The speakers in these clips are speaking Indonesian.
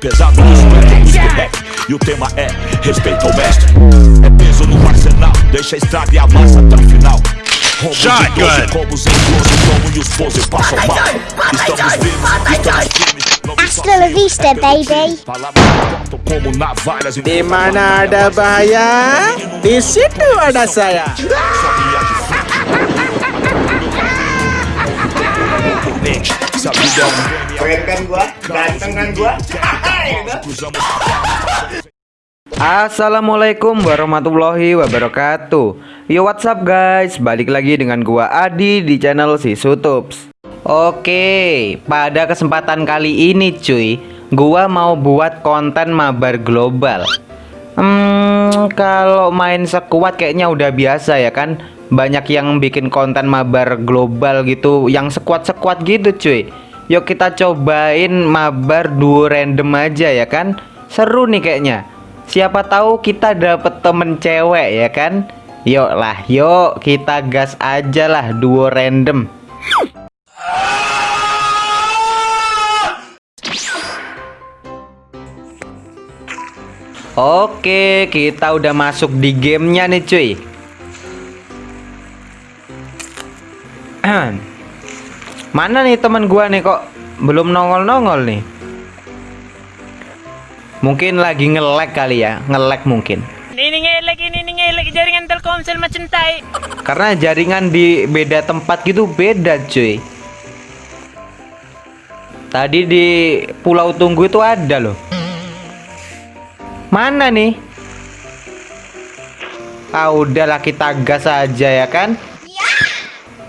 Pesado nos métodos do rap E o tema é respeito ao mestre. É peso no arsenal Deixa a estrada e amassa até o final. Rombo de 12 combos em 12 Como e os pose passam mal. Estamos vivos, estamos firmes não me Hasta la vista, baby. Palavras cortam como navalhas em Di mana Keren kan gua? Ganteng kan gua? cruzamos Assalamualaikum warahmatullahi wabarakatuh. Yo what's up guys? Balik lagi dengan gua Adi di channel si Sutups. Oke pada kesempatan kali ini cuy Gua mau buat konten mabar global. Hmm kalau main sekuat kayaknya udah biasa ya kan Banyak yang bikin konten mabar global gitu Yang sekuat-sekuat gitu cuy. Yuk kita cobain mabar duo random aja ya kan? Seru nih kayaknya. Siapa tahu kita dapet temen cewek ya kan? Yuk lah yuk kita gas aja lah duo random. Oke kita udah masuk di gamenya nih cuy Mana nih teman gua nih kok belum nongol-nongol nih Mungkin lagi ngelek kali ya, ngelek mungkin. Ini ngelek ini ngelek jaringan Telkomsel macam tai. Karena jaringan di beda tempat gitu beda, cuy. Tadi di Pulau Tunggu itu ada loh. Mana nih? Ah, udahlah kita gas aja ya kan?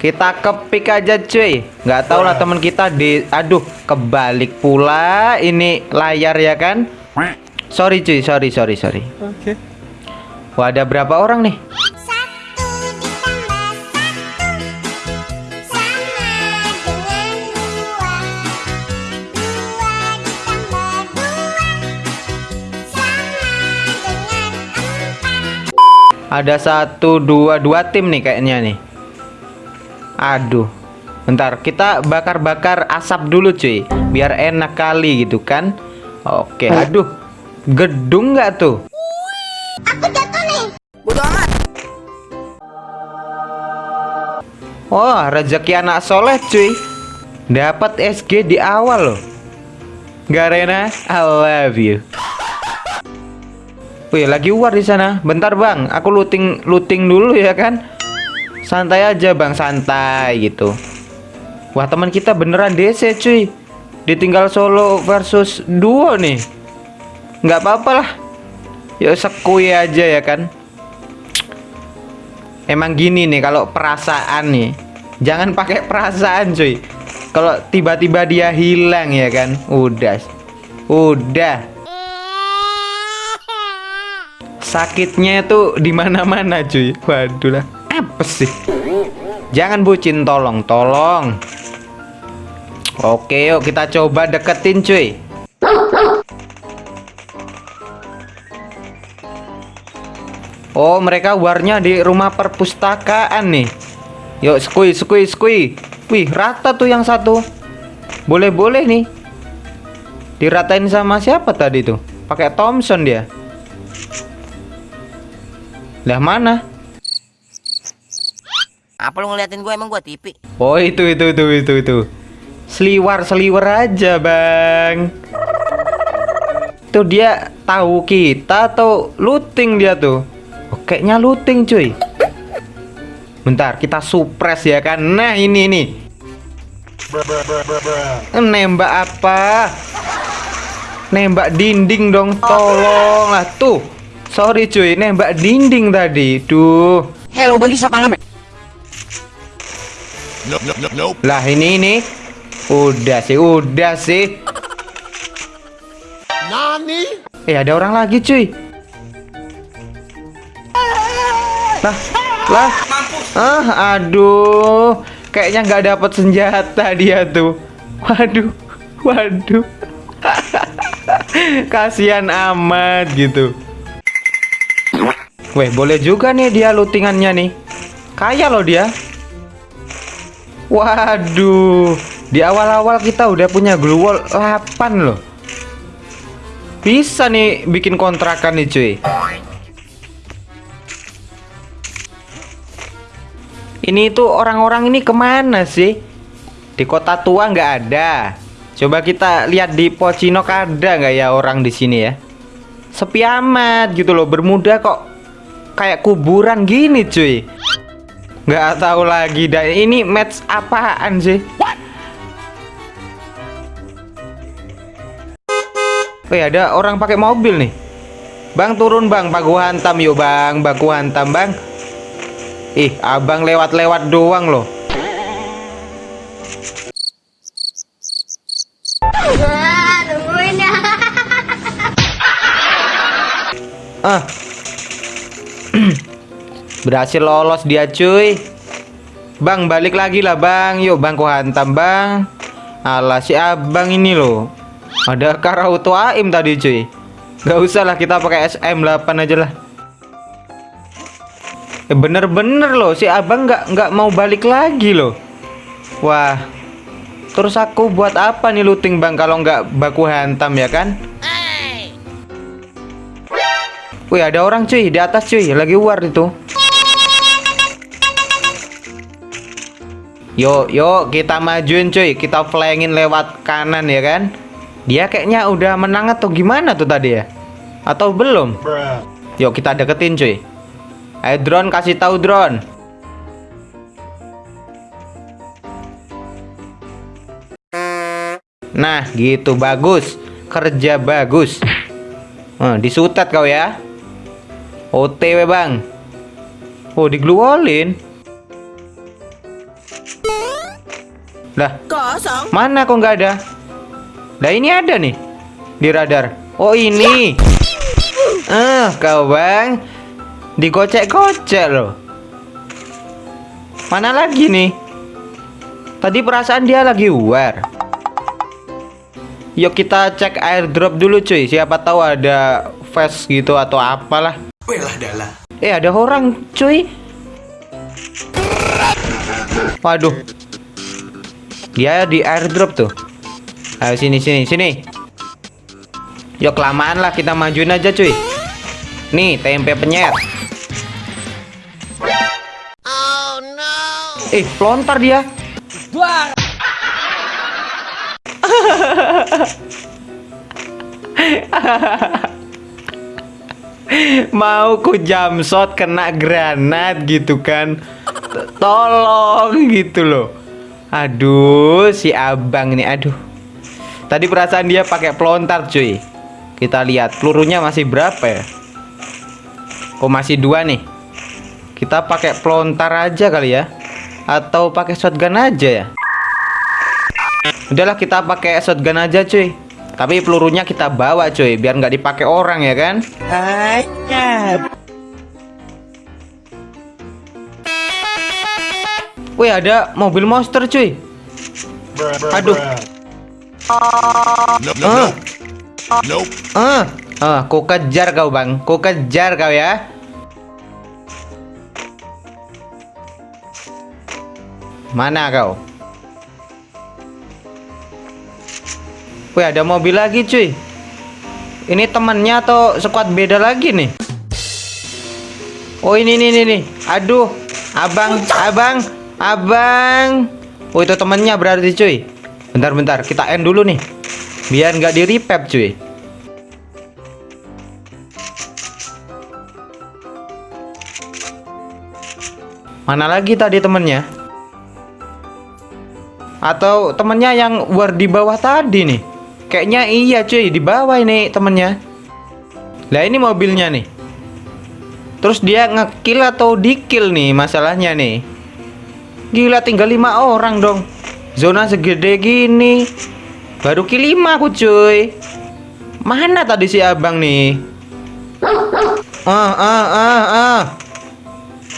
Kita kepik aja cuy nggak tahu lah teman kita di aduh kebalik pula ini layar ya kan Sorry cuy, sorry, sorry, sorry. Oke. Wah, ada berapa orang nih? Satu ditambah satu sama dengan dua. Dua ditambah dua sama dengan empat. Ada satu, dua, dua tim nih kayaknya nih. Aduh. Bentar, kita bakar-bakar asap dulu cuy, biar enak kali gitu kan. Oke, aduh. Gedung nggak tuh? Aku jatuh nih. Wah, rezeki anak soleh cuy. Dapat SG di awal loh. Garena, I love you. Wih, lagi war di sana. Bentar, Bang. Aku looting looting dulu ya kan. Santai aja, Bang, santai gitu. Wah, teman kita beneran DC, cuy. Ditinggal solo versus duo nih. Nggak apa-apa lah. Yuk sekui aja ya kan. Emang gini nih kalau perasaan nih. Jangan pakai perasaan cuy. Kalau tiba-tiba dia hilang ya kan. Udah. Udah. Sakitnya itu di mana-mana cuy. Waduh lah. Apa sih? Jangan bucin tolong, tolong. Oke, yuk kita coba deketin cuy. Oh, mereka warnya di rumah perpustakaan nih. Yuk, skui, skui, skui. Wih, rata tuh yang satu. Boleh-boleh nih. Diratain sama siapa tadi tuh? Pakai Thompson dia. Lah mana? Apa lu ngeliatin gue emang gue tipi? Oh, itu itu itu itu itu. Seliwar, seliwar aja, Bang. Tuh dia tahu kita atau looting dia tuh? Oh, kayaknya looting, cuy. Bentar, kita suppress ya kan. Nah, ini nih. Nembak apa? Nembak dinding dong, tolonglah tuh. Sorry cuy, nembak dinding tadi. Duh. Hello, bagi siapa ngamen? Lah ini ini. Udah sih, udah sih. Nani? Eh ada orang lagi cuy. Lah, lah. Ah, aduh. Kayaknya nggak dapat senjata dia tuh. Waduh, waduh. Kasihan amat gitu. Weh, boleh juga nih dia lootingannya nih. Kaya loh dia. Waduh, di awal-awal kita udah punya glue wall 8 loh. Bisa nih bikin kontrakan nih cuy. Ini tuh orang-orang ini ke mana sih? Di kota tua nggak ada. Coba kita lihat di Pocinok ada nggak ya orang di sini ya? Sepi amat gitu loh. Bermuda kok kayak kuburan gini cuy. Nggak tahu lagi dah ini match apaan sih? Wih ada orang pakai mobil nih. Bang turun bang, baku hantam yuk bang, baku hantam bang. Ih, abang lewat-lewat doang loh. Ya. Ah. Berhasil lolos dia cuy. Bang balik lagi lah bang, yuk bang ku hantam bang. Alah si abang ini loh. Ada Karauto Aim tadi cuy. Gak usah lah kita pakai SM8 aja lah. Eh, bener-bener loh si abang nggak nggak mau balik lagi loh. Wah. Terus aku buat apa nih looting bang kalau nggak baku hantam ya kan? Wih ada orang cuy di atas cuy lagi war itu. Yuk yuk kita majuin cuy kita flyingin lewat kanan ya kan? Dia kayaknya udah menang atau gimana tuh tadi ya? Atau belum? Yuk kita deketin cuy. Ayo drone kasih tahu drone. Nah, gitu bagus. Kerja bagus. Nah, disutet kau ya. OTW, Bang. Oh, digluolin. Lah, Kosong. mana kok nggak ada? Lah ini ada nih di radar. Oh ini. Ah, kau bang, digocek-gocek loh. Mana lagi nih? Tadi perasaan dia lagi war. Yuk kita cek airdrop dulu cuy. Siapa tahu ada fast gitu atau apalah. Eh ada orang cuy. Waduh. Dia di airdrop tuh. Ayo sini sini sini. Yuk kelamaan lah kita majuin aja cuy. Nih tempe penyet. Eh pelontar dia. Mau ku jam shot kena granat gitu kan. Tolong gitu loh. Aduh, si abang nih, aduh. Tadi perasaan dia pakai pelontar, cuy. Kita lihat pelurunya masih berapa ya? Oh, masih dua nih. Kita pakai pelontar aja kali ya. Atau pakai shotgun aja ya? Udahlah kita pakai shotgun aja, cuy. Tapi pelurunya kita bawa, cuy, biar nggak dipakai orang ya kan? Wih, ada mobil monster, cuy. Aduh. Ah. Ah, ah, ku kejar kau, Bang. Ku kejar kau ya. Mana kau? Wih, ada mobil lagi, cuy. Ini temannya atau squad beda lagi nih? Oh, ini nih nih nih. Aduh, abang, abang, abang. Oh, itu temannya berarti, cuy. Bentar-bentar, kita end dulu nih. Biar nggak di repap, cuy. Mana lagi tadi temennya? Atau temennya yang war di bawah tadi nih? Kayaknya iya cuy, di bawah ini temennya. Lah ini mobilnya nih. Terus dia ngekill atau dikill nih masalahnya nih. Gila tinggal lima orang dong. Zona segede gini. Baru kill 5 aku cuy. Mana tadi si abang nih? Ah ah ah ah.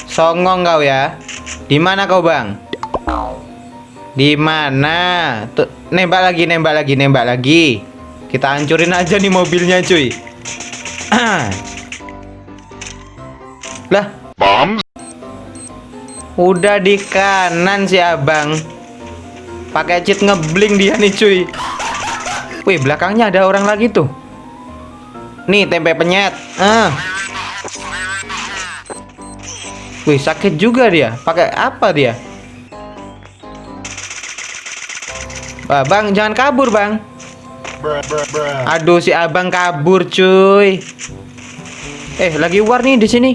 Songong kau ya. Di mana kau, Bang? Di mana? Nembak lagi, nembak lagi, nembak lagi. Kita hancurin aja nih mobilnya, cuy. lah. Udah di kanan si Abang. Pakai cheat ngebling dia nih, cuy. Wih, belakangnya ada orang lagi tuh. Nih tempe penyet. Ah. Wih sakit juga dia. Pakai apa dia? Bang jangan kabur bang. Aduh si abang kabur cuy. Eh lagi war nih di sini.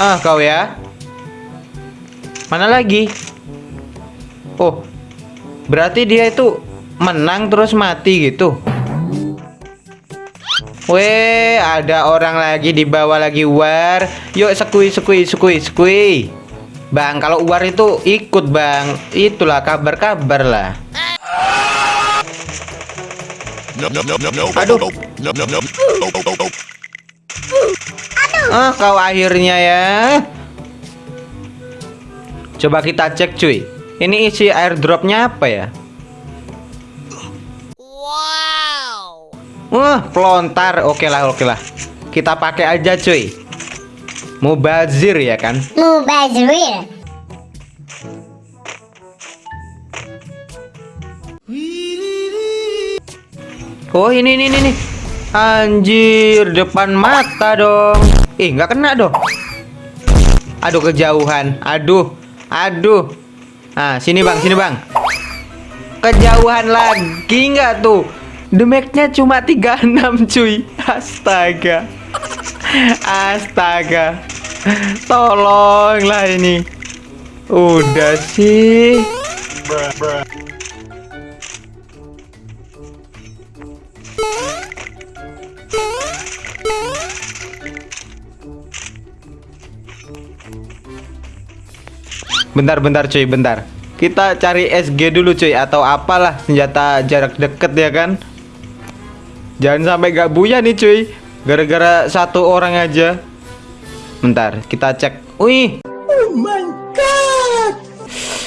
Ah kau ya. Mana lagi? Oh, berarti dia itu menang terus mati gitu. Weh, ada orang lagi di bawah lagi war. Yuk sekui sekui sekui sekui. Bang, kalau war itu ikut bang. Itulah kabar-kabar lah. Aduh. Ah, kau akhirnya ya. Coba kita cek cuy. Ini isi airdropnya apa ya? Wow. Wah, pelontar. Oke lah, oke lah. Kita pakai aja cuy. Mubazir ya kan? Mubazir. Oh ini ini ini nih. Anjir, depan mata dong. Ih, nggak kena dong. Aduh kejauhan. Aduh. Aduh. Ah, sini Bang, sini Bang. Kejauhan lagi nggak tuh? Damage-nya cuma 36 cuy. Astaga. Astaga. Tolonglah ini. Udah sih. Bentar cuy, bentar. Kita cari SG dulu cuy atau apalah senjata jarak deket ya kan. Jangan sampai gak buya nih cuy. Gara-gara satu orang aja. Bentar, kita cek. Wih. Oh my god.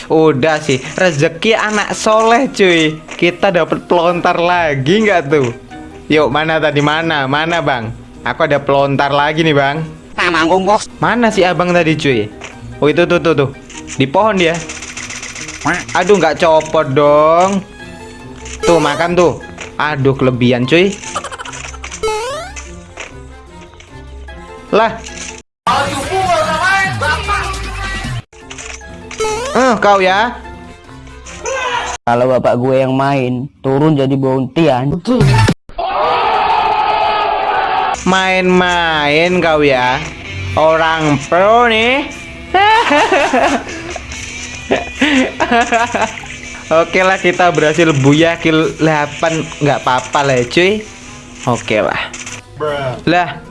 Udah sih, rezeki anak soleh cuy. Kita dapat pelontar lagi nggak tuh? Yuk, mana tadi mana? Mana bang? Aku ada pelontar lagi nih bang. Mana si abang tadi cuy? Oh itu tuh tuh tuh di pohon dia. Aduh nggak copot dong. Tuh makan tuh. Aduh kelebihan cuy. Lah. Eh kau ya. Kalau bapak gue yang main, turun jadi bontian. Main-main kau ya. Orang pro nih. Oke lah kita berhasil buya kill 8 nggak apa-apa lah ya, cuy. Oke lah. Lah,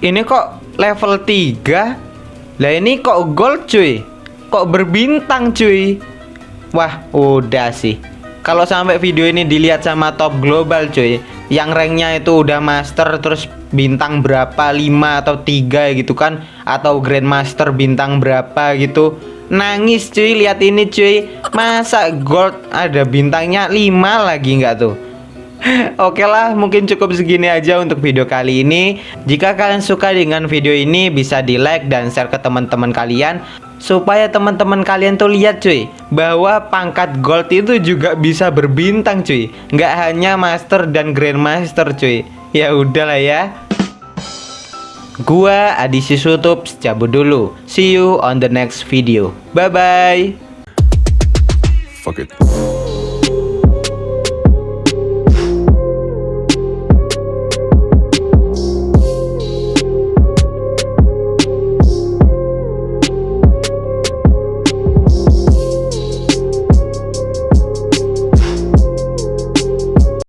ini kok level 3? Lah ini kok gold cuy? Kok berbintang cuy? Wah, udah sih. Kalau sampai video ini dilihat sama top global cuy, yang ranknya itu udah master terus bintang berapa 5 atau 3 gitu kan? Atau grandmaster bintang berapa gitu? Nangis cuy lihat ini cuy. Masa gold ada bintangnya 5 lagi nggak tuh? Oke lah, mungkin cukup segini aja untuk video kali ini. Jika kalian suka dengan video ini, bisa di like dan share ke teman-teman kalian. Supaya teman-teman kalian tuh lihat cuy bahwa pangkat gold itu juga bisa berbintang cuy. Nggak hanya master dan grandmaster cuy ya udahlah ya. Gua Adi Sisutup cabut dulu. See you on the next video. Bye bye Fuck it.